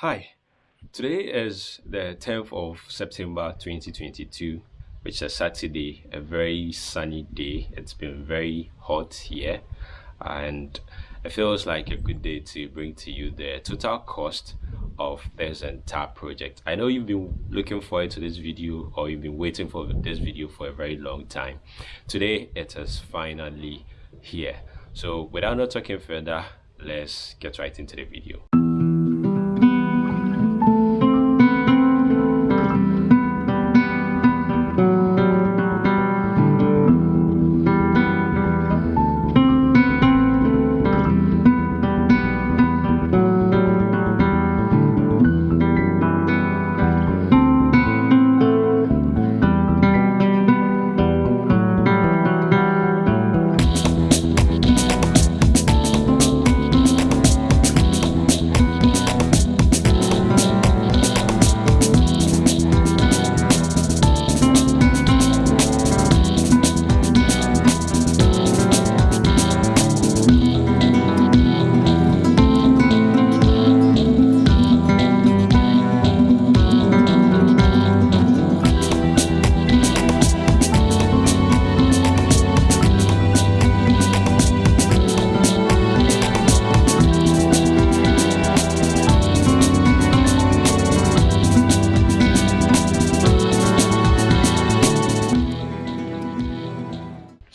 Hi, today is the 10th of September 2022, which is a Saturday, a very sunny day. It's been very hot here, and it feels like a good day to bring to you the total cost of this entire project. I know you've been looking forward to this video or you've been waiting for this video for a very long time. Today, it is finally here. So without not talking further, let's get right into the video.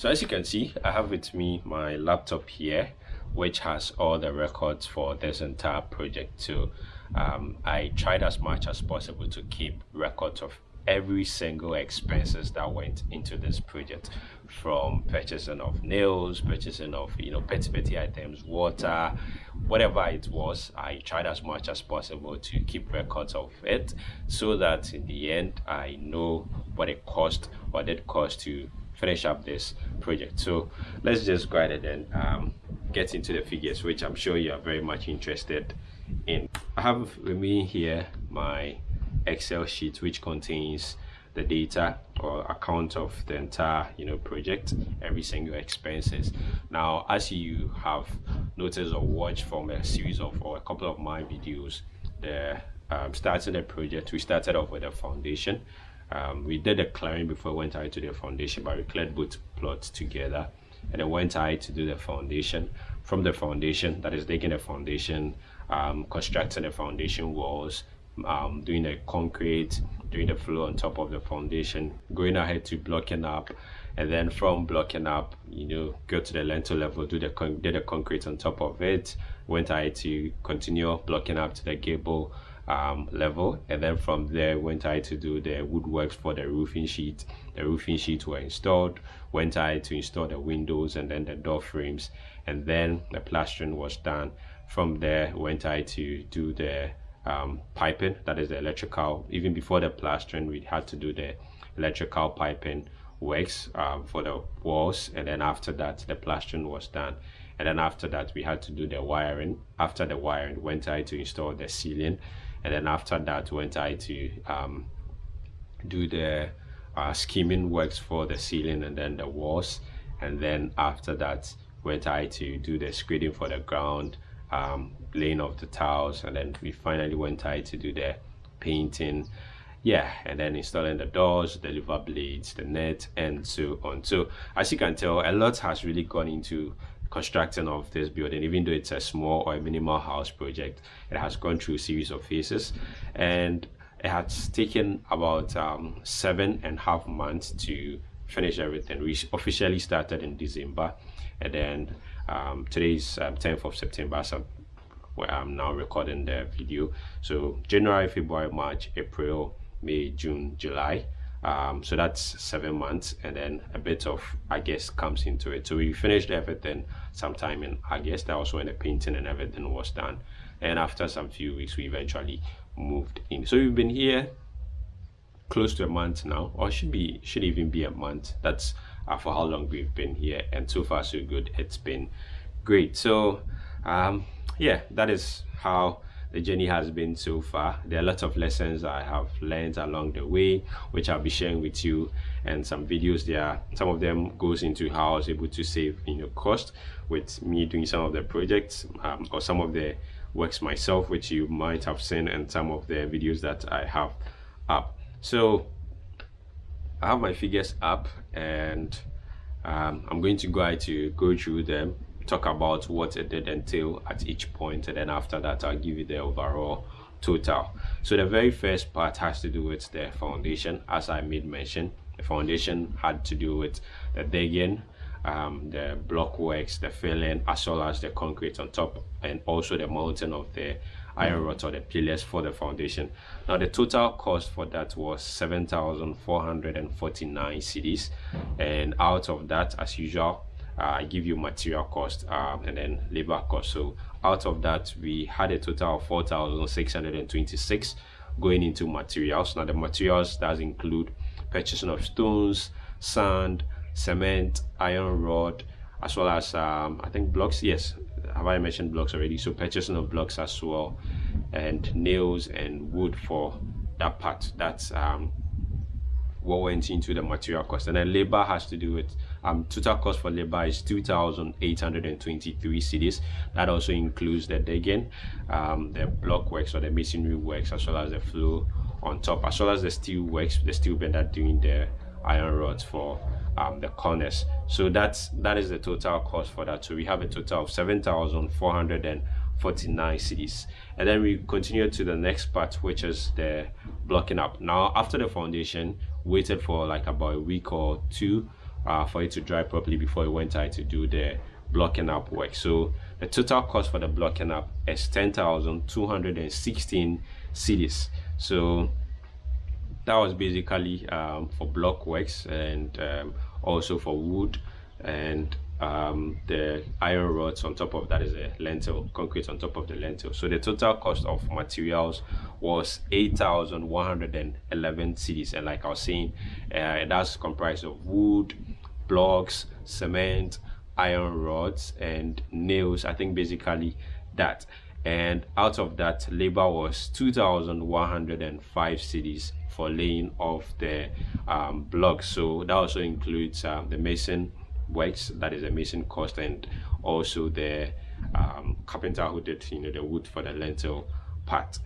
So as you can see i have with me my laptop here which has all the records for this entire project so um, i tried as much as possible to keep records of every single expenses that went into this project from purchasing of nails purchasing of you know petty petty items water whatever it was. I tried as much as possible to keep records of it so that in the end i know what it cost what it cost to finish up this project. So let's just go ahead and um, get into the figures which i'm sure you are very much interested in. I have with me here my excel sheet which contains the data or account of the entire you know project every single expenses. Now as you have noticed or watched from a series of or a couple of my videos the um, starting the project we started off with a foundation um, we did the clearing before we went ahead to the foundation but we cleared both plots together. And then went ahead to do the foundation. From the foundation that is digging the foundation um, constructing the foundation walls um, doing the concrete doing the floor on top of the foundation going ahead to blocking up. And then from blocking up you know go to the lintel level do the do the concrete on top of it went ahead to continue blocking up to the gable um, level. And then from there went I to do the woodworks for the roofing sheet. The roofing sheets were installed. Went I to install the windows and then the door frames. And then the plastering was done. From there went I to do the um, piping that is the electrical. Even before the plastering we had to do the electrical piping works um, for the walls. And then after that the plastering was done. And then after that we had to do the wiring. After the wiring went I to install the ceiling and then after that went I to um, do the uh, skimming works for the ceiling and then the walls. And then after that went I to do the screeding for the ground um, laying of the tiles. And then we finally went I to do the painting. Yeah and then installing the doors the lever blades the net and so on. So as you can tell a lot has really gone into constructing of this building even though it's a small or a minimal house project it has gone through a series of phases. And it has taken about um, seven and a half months to finish everything. We officially started in december and then um, today's um, 10th of september so where i'm now recording the video. So january february march april may june july um, so that's seven months and then a bit of August comes into it. So we finished everything sometime in August. That was when the painting and everything was done. And after some few weeks we eventually moved in. So we've been here close to a month now or should be should even be a month. That's uh, for how long we've been here and so far so good. It's been great. So um yeah that is how the journey has been so far. There are lots of lessons i have learned along the way which i'll be sharing with you. And some videos there some of them goes into how i was able to save you know cost with me doing some of the projects um, or some of the works myself which you might have seen and some of the videos that i have up. So i have my figures up and um, i'm going to go to go through them talk about what it did entail at each point and then after that i'll give you the overall total. So the very first part has to do with the foundation. As i made mention the foundation had to do with the digging um, the block works the filling as well as the concrete on top and also the mounting of the iron rods or the pillars for the foundation. Now the total cost for that was 7449 cedis and out of that as usual uh, give you material cost um, and then labor cost. So out of that, we had a total of 4,626 going into materials. Now the materials does include purchasing of stones, sand, cement, iron rod, as well as um, I think blocks. Yes, have I mentioned blocks already? So purchasing of blocks as well, and nails and wood for that part. That's um, what went into the material cost. And then labor has to do with um total cost for labor is 2823 cedis that also includes the digging um the block works or the masonry works as well as the floor on top as well as the steel works the steel bender doing the iron rods for um, the corners. So that's that is the total cost for that. So we have a total of 7,449 cedis and then we continue to the next part which is the blocking up. Now after the foundation waited for like about a week or two uh, for it to dry properly before we went out to do the blocking up work. So the total cost for the blocking up is 10,216 cedis so that was basically um, for block works and um, also for wood and um, the iron rods on top of that is a lintel concrete on top of the lintel so the total cost of materials was 8,111 cedis and like I was saying uh, that's comprised of wood blocks cement iron rods and nails I think basically that. And out of that labor was 2,105 cedis for laying off the um, blocks. So that also includes um, the mason works that is a mason cost and also the um, carpenter who did you know the wood for the lintel part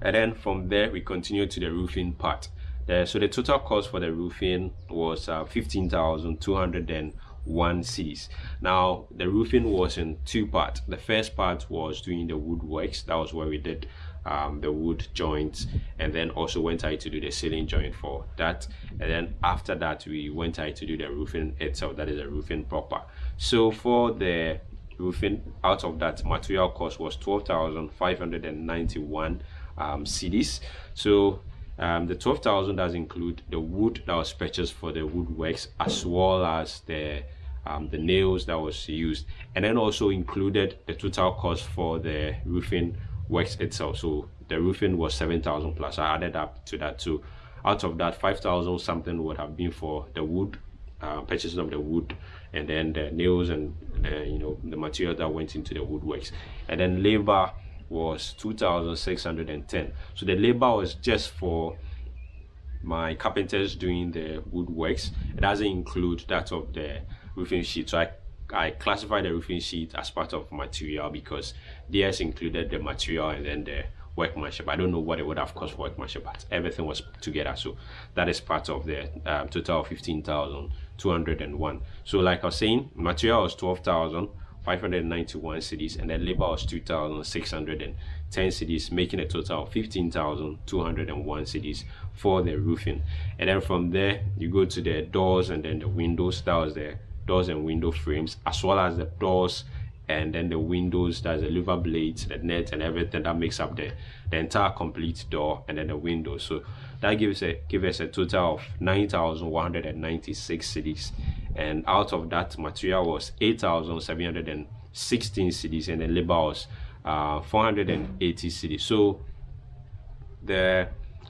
and then from there we continue to the roofing part uh, so the total cost for the roofing was uh, 15,201 cedis. Now the roofing was in two parts. The first part was doing the woodworks. That was where we did um, the wood joints and then also went out to do the ceiling joint for that. And then after that we went out to do the roofing itself that is a roofing proper. So for the roofing out of that material cost was 12,591 um, cedis. So um, the 12,000 does include the wood that was purchased for the woodworks as well as the um, the nails that was used. And then also included the total cost for the roofing works itself. So the roofing was 7,000 plus. I added up to that too. Out of that 5,000 something would have been for the wood uh, purchasing of the wood and then the nails and you know the material that went into the woodworks. And then labor was 2,610 so the labor was just for my carpenters doing the woodworks. It doesn't include that of the roofing sheet. So I I classified the roofing sheet as part of material because theirs included the material and then the workmanship. I don't know what it would have cost for workmanship, but everything was together. So that is part of the um, total of 15,201. So like I was saying, material was 12,591 cedis and then labor was 2,610 cedis, making a total of 15,201 cedis for the roofing. And then from there, you go to the doors and then the windows. That was the doors and window frames as well as the doors and then the windows there's the lever blades the net and everything that makes up the the entire complete door and then the windows so that gives a give us a total of 9196 cedis and out of that material was 8716 cedis and the labor was uh 480 cedis so the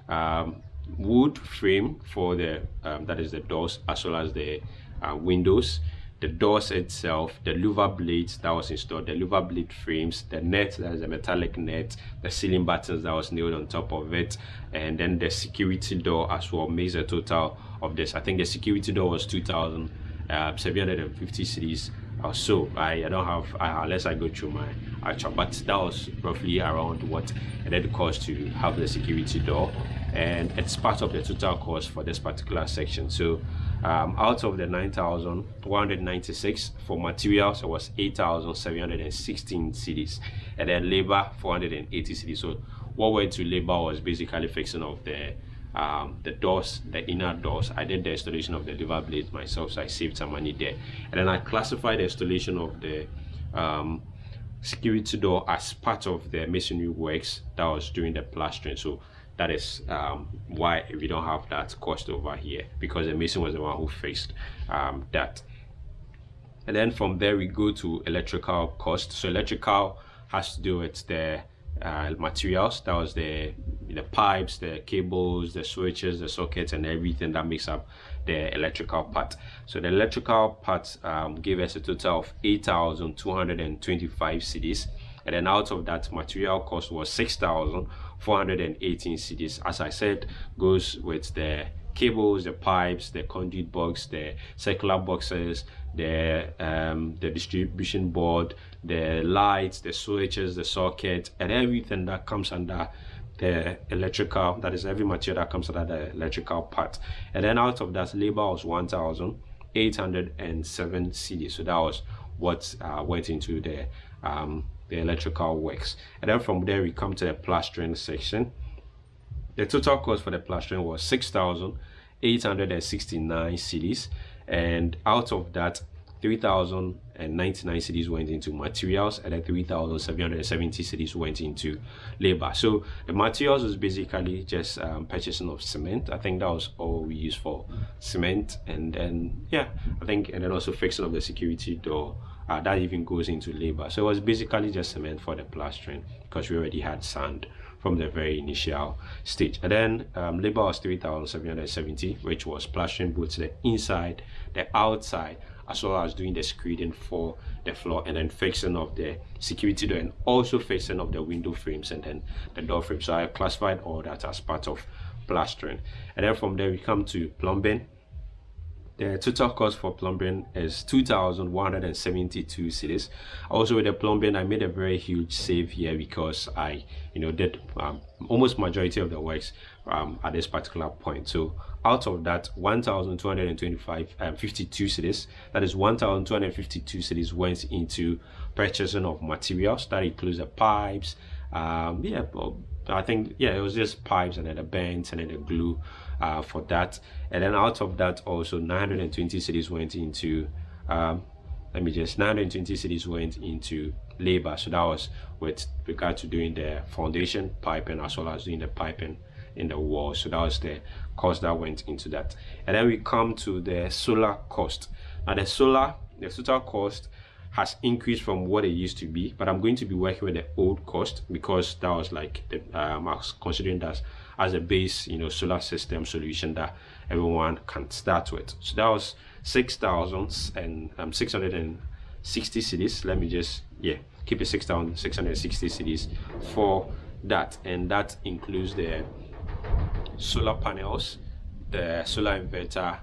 um, wood frame for the um, that is the doors as well as the uh, windows the doors itself the louver blades that was installed the louver blade frames the net that is a metallic net the ceiling buttons that was nailed on top of it and then the security door as well makes a total of this i think the security door was 2750 cedis or so. I, I don't have uh, unless I go through my actual, but that was roughly around what it had cost to have the security door, and it's part of the total cost for this particular section. So um, out of the 9,196 for materials, it was 8,716 cedis, and then labor 480 cedis. So what went to labor was basically fixing of the um, the doors, the inner doors. I did the installation of the lever blades myself, so I saved some money there. And then I classified the installation of the um, security door as part of the masonry works that was during the plastering. So that is um, why we don't have that cost over here because the mason was the one who faced um, that. And then from there we go to electrical cost. So electrical has to do with the uh, materials that was the the pipes the cables the switches the sockets and everything that makes up the electrical part so the electrical part um, gave us a total of 8,225 cedis and then out of that material cost was 6,418 cedis as I said goes with the cables the pipes the conduit box the circular boxes the um, the distribution board the lights the switches the socket and everything that comes under the electrical that is every material that comes under the electrical part. And then out of that labor was 1807 cedis so that was what uh, went into the um, the electrical works and then from there we come to the plastering section the total cost for the plastering was 6,869 cedis and out of that 3,099 cedis went into materials and then 3,770 cedis went into labor. So the materials was basically just um, purchasing of cement. I think that was all we used for cement and then yeah, I think and then also fixing of the security door. Uh, that even goes into labor. So it was basically just cement for the plastering because we already had sand from the very initial stage. And then um, labor was 3,770, which was plastering both the inside, the outside, as well as doing the screeding for the floor and then fixing of the security door and also fixing of the window frames and then the door frame. So I classified all that as part of plastering. And then from there we come to plumbing the total cost for plumbing is 2,172 cedis. Also with the plumbing, I made a very huge save here because I, you know, did um, almost majority of the works um, at this particular point. So out of that 1,225 um, 52 cedis, that is 1,252 cedis went into purchasing of materials. That includes the pipes, um, yeah, I think yeah, it was just pipes and then the bands and then the glue uh, for that. And then out of that, also 920 cedis went into. Um, let me just 920 cedis went into labor. So that was with regard to doing the foundation piping as well as doing the piping in the wall. So that was the cost that went into that. And then we come to the solar cost. Now the solar, the total cost has increased from what it used to be but i'm going to be working with the old cost because that was like the um, i was considering that as a base you know solar system solution that everyone can start with. So that was 6,000 and um, 660 cedis let me just yeah keep it 6,660 cedis for that and that includes the solar panels the solar inverter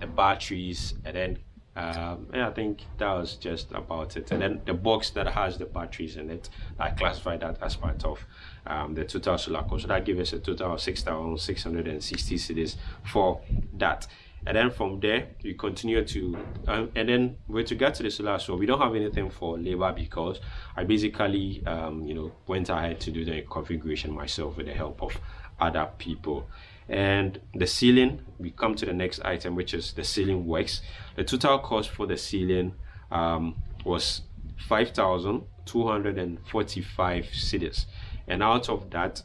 the batteries and then um, and I think that was just about it. And then the box that has the batteries in it, I classified that as part of um, the total solar cost. So that gives us a total of 6,660 cedis for that. And then from there, we continue to, um, and then with regard to get to the solar, so we don't have anything for labor because I basically, um, you know, went ahead to do the configuration myself with the help of other people and the ceiling we come to the next item which is the ceiling works. The total cost for the ceiling um, was 5,245 cedis. And out of that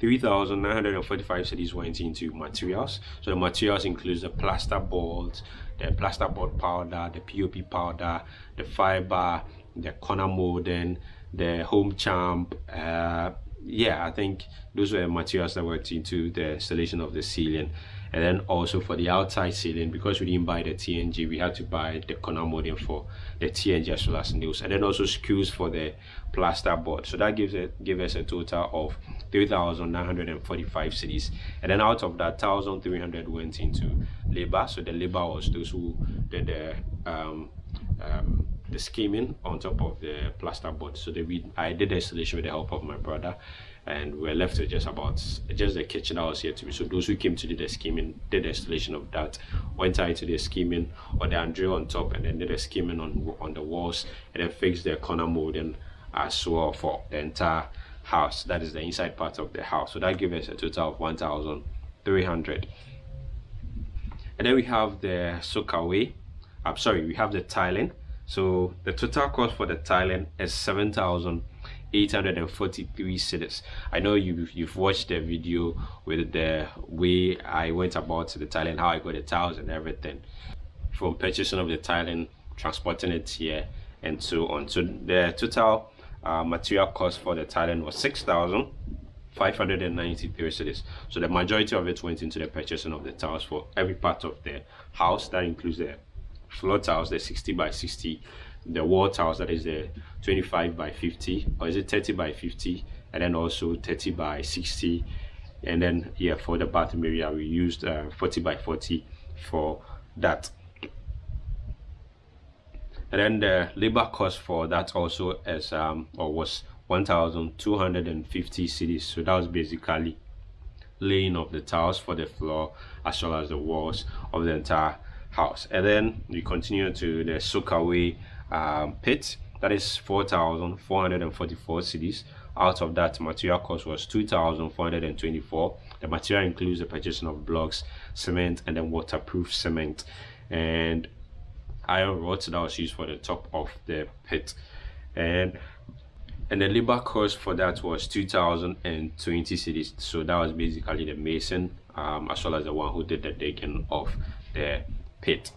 3,945 cedis went into materials. So the materials includes the plaster boards the plaster board powder the pop powder the fiber the corner molding the home champ uh, yeah, I think those were materials that went into the installation of the ceiling. And then also for the outside ceiling, because we didn't buy the TNG, we had to buy the corner molding for the TNG as well as nails. And then also screws for the plaster board. So that gives it give us a total of 3,945 cedis. And then out of that, 1,300 went into labor. So the labor was those who did the um, um, the skimming on top of the plasterboard so that we i did the installation with the help of my brother and we're left with just about just the kitchen that was here to be. So those who came to do the skimming did the installation of that went out to the skimming or the drill on top and then did the skimming on on the walls and then fixed the corner molding as well for the entire house. That is the inside part of the house. So that gives us a total of 1300 and then we have the soakaway i'm sorry we have the tiling so the total cost for the tiling is 7,843 cedis. I know you've, you've watched the video with the way I went about the tiling, how I got the tiles and everything. From purchasing of the tiling, transporting it here and so on. So the total uh, material cost for the tiling was 6,000. 593 cedis so the majority of it went into the purchasing of the tiles for every part of the house that includes the floor tiles the 60 by 60 the wall tiles that is the 25 by 50 or is it 30 by 50 and then also 30 by 60 and then yeah, for the bathroom area we used uh, 40 by 40 for that. And then the labor cost for that also is um or was 1250 cedis so that was basically laying of the tiles for the floor as well as the walls of the entire house. And then we continue to the soakaway um, pit. That is 4,444 cedis out of that material cost was 2,424 the material includes the purchasing of blocks cement and then waterproof cement. And iron rods that was used for the top of the pit. And and the labor cost for that was 2020 cedis. So that was basically the mason um, as well as the one who did the digging of the pit.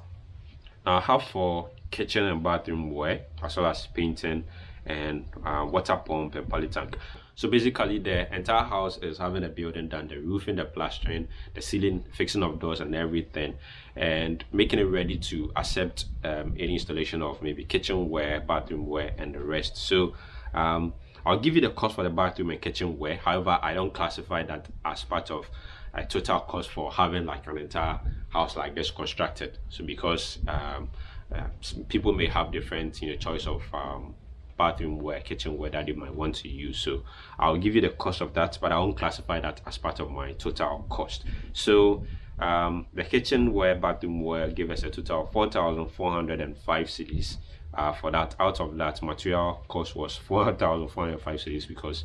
Now I have for kitchen and bathroom wear as well as painting and uh, water pump and poly tank. So basically the entire house is having a building done, the roofing, the plastering, the ceiling, fixing of doors and everything and making it ready to accept um, any installation of maybe kitchenware, bathroom wear and the rest. So um, I'll give you the cost for the bathroom and kitchenware. However, I don't classify that as part of a total cost for having like an entire house like this constructed. So because um, uh, people may have different you know choice of um, bathroom wear kitchenware that they might want to use. So i'll give you the cost of that but i won't classify that as part of my total cost. So um, the kitchenware bathroom where give us a total of 4405 cedis uh, for that out of that material cost was 4405 cedis because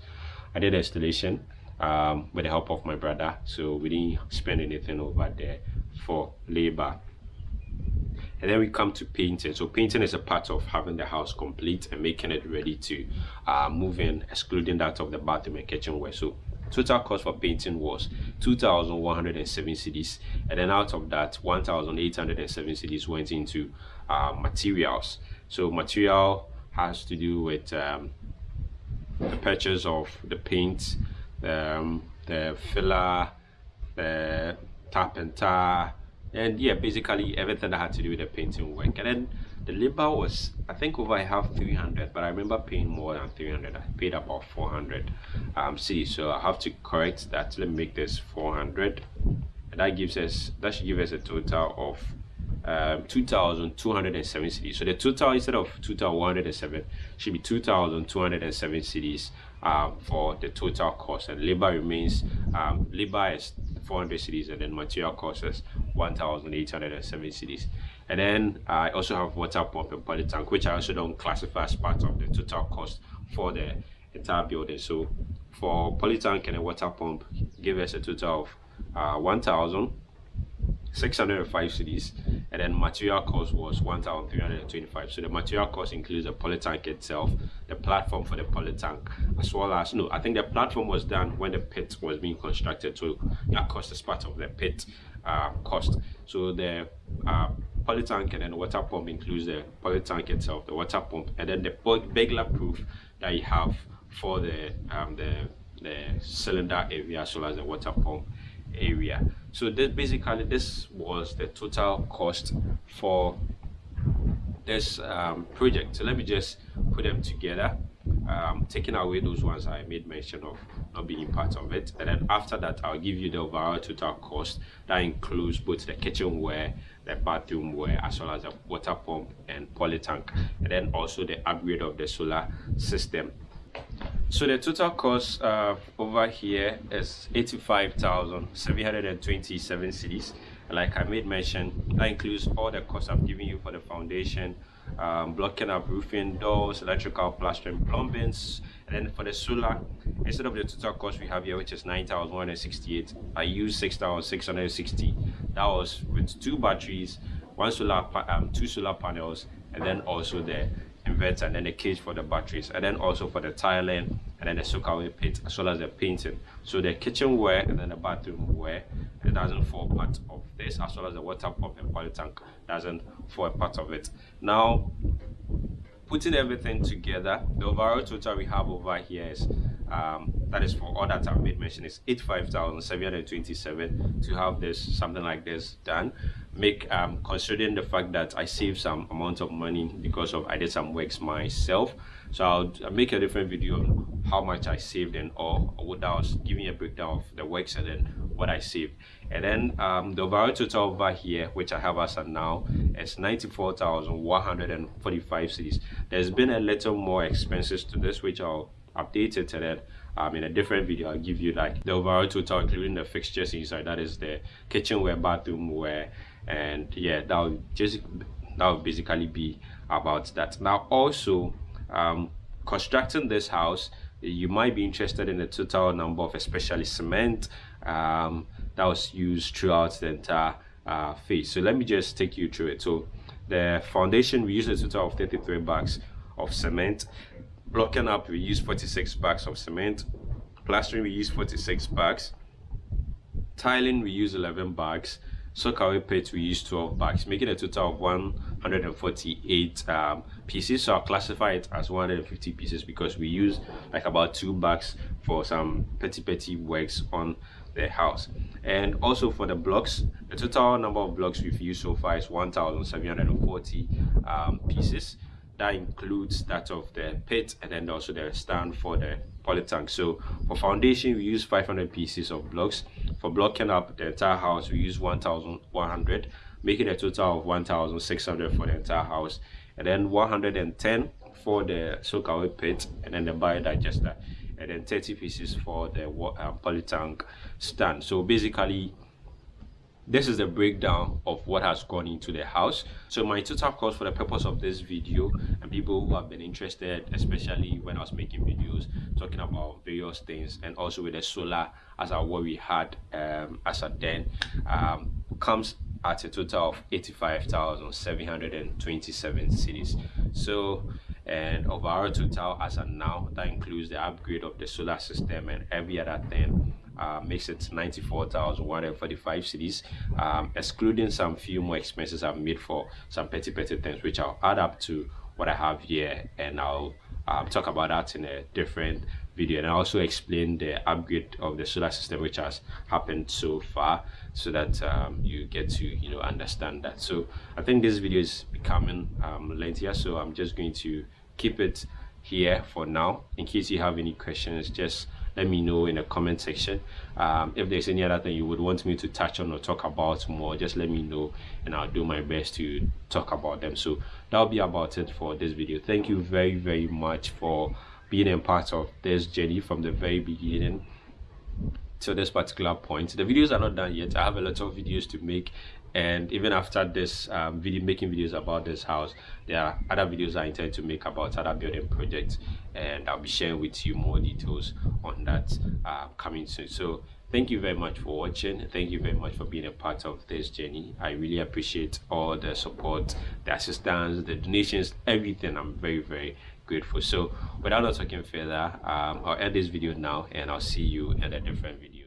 i did installation um, with the help of my brother. So we didn't spend anything over there for labor. And then we come to painting. So painting is a part of having the house complete and making it ready to uh, move in excluding that of the bathroom and kitchenware so total cost for painting was 2107 cedis and then out of that 1807 cedis went into uh, materials. So material has to do with um, the purchase of the paint um, the filler, the tap and tar, and yeah, basically everything that had to do with the painting work. And then the labor was, I think, over I have 300, but I remember paying more than 300. I paid about 400 um, see, so I have to correct that. Let me make this 400, and that gives us that should give us a total of um, 2,207 cedis. So the total instead of 2,107 should be 2,207 cedis um, for the total cost and labor remains um, labor is 400 cedis and then material cost is 1,807 cedis. And then I also have water pump and poly tank which I also don't classify as part of the total cost for the entire building. So for poly tank and a water pump give us a total of uh, 1,000 605 cedis and then material cost was 1325 so the material cost includes the poly tank itself the platform for the poly tank as well as no i think the platform was done when the pit was being constructed. So that cost is part of the pit uh, cost. So the uh, poly tank and then water pump includes the poly tank itself the water pump and then the burglar proof that you have for the um, the the cylinder area as well as the water pump area. So this basically this was the total cost for this um, project. So let me just put them together. Um, taking away those ones I made mention of not being part of it. And then after that I'll give you the overall total cost. That includes both the kitchenware the bathroom ware as well as the water pump and poly tank. And then also the upgrade of the solar system so the total cost uh, over here is 85,727 cedis like I made mention that includes all the costs I've given you for the foundation um, blocking up roofing, doors, electrical, plastering, plumbings, and then for the solar, instead of the total cost we have here, which is 9,168, I used 6,660. That was with two batteries, one solar, um, two solar panels, and then also the inverter and then the cage for the batteries and then also for the tiling and then the soakaway pit as well as the painting. So the kitchenware and then the bathroom ware it doesn't fall part of this as well as the water pump and poly tank doesn't fall part of it. Now putting everything together the overall total we have over here is um, that is for all that I've made mention is 85,727 to have this something like this done make um, considering the fact that I saved some amount of money because of I did some works myself. So I'll, make a different video on how much I saved and all what I was giving a breakdown of the works and then what I saved. And then um, the overall total over here which I have as of now is 94,145 cedis there's been a little more expenses to this which I'll updated to that um, in a different video. I'll give you like the overall total including the fixtures inside that is the kitchenware bathroomware and yeah that will just that will basically be about that. Now also um, constructing this house you might be interested in the total number of especially cement um, that was used throughout the entire uh, phase. So let me just take you through it. So the foundation we used a total of 33 bags of cement. Blocking up we use 46 bags of cement. Plastering we use 46 bags. Tiling we use 11 bags soakaway pit we use 12 bags making a total of 148 um, pieces. So i'll classify it as 150 pieces because we use like about two bags for some petty petty works on the house. And also for the blocks the total number of blocks we've used so far is 1740 um, pieces that includes that of the pit and then also the stand for the poly tank so for foundation we use 500 pieces of blocks. For blocking up the entire house we use 1100 making a total of 1600 for the entire house. And then 110 for the soakaway pit and then the biodigester. And then 30 pieces for the uh, poly tank stand. So basically this is the breakdown of what has gone into the house. So my total cost for the purpose of this video and people who have been interested especially when i was making videos talking about various things and also with the solar as our what we had um as a then um comes at a total of 85,727 cedis so and of our total as of now that includes the upgrade of the solar system and every other thing uh, makes it 94,145 cedis, um, excluding some few more expenses I've made for some petty petty things, which I'll add up to what I have here, and I'll um, talk about that in a different video. And I also explain the upgrade of the solar system which has happened so far so that um, you get to you know understand that. So I think this video is becoming um, lengthier so I'm just going to keep it here for now. In case you have any questions just let me know in the comment section. Um, if there's any other thing you would want me to touch on or talk about more just let me know and I'll do my best to talk about them. So that'll be about it for this video. Thank you very very much for being a part of this journey from the very beginning to this particular point. The videos are not done yet. I have a lot of videos to make and even after this um, video making videos about this house there are other videos i intend to make about other building projects. And i'll be sharing with you more details on that uh, coming soon. So thank you very much for watching. Thank you very much for being a part of this journey. I really appreciate all the support the assistance the donations everything i'm very very grateful. So without not talking further um, i'll end this video now and i'll see you in a different video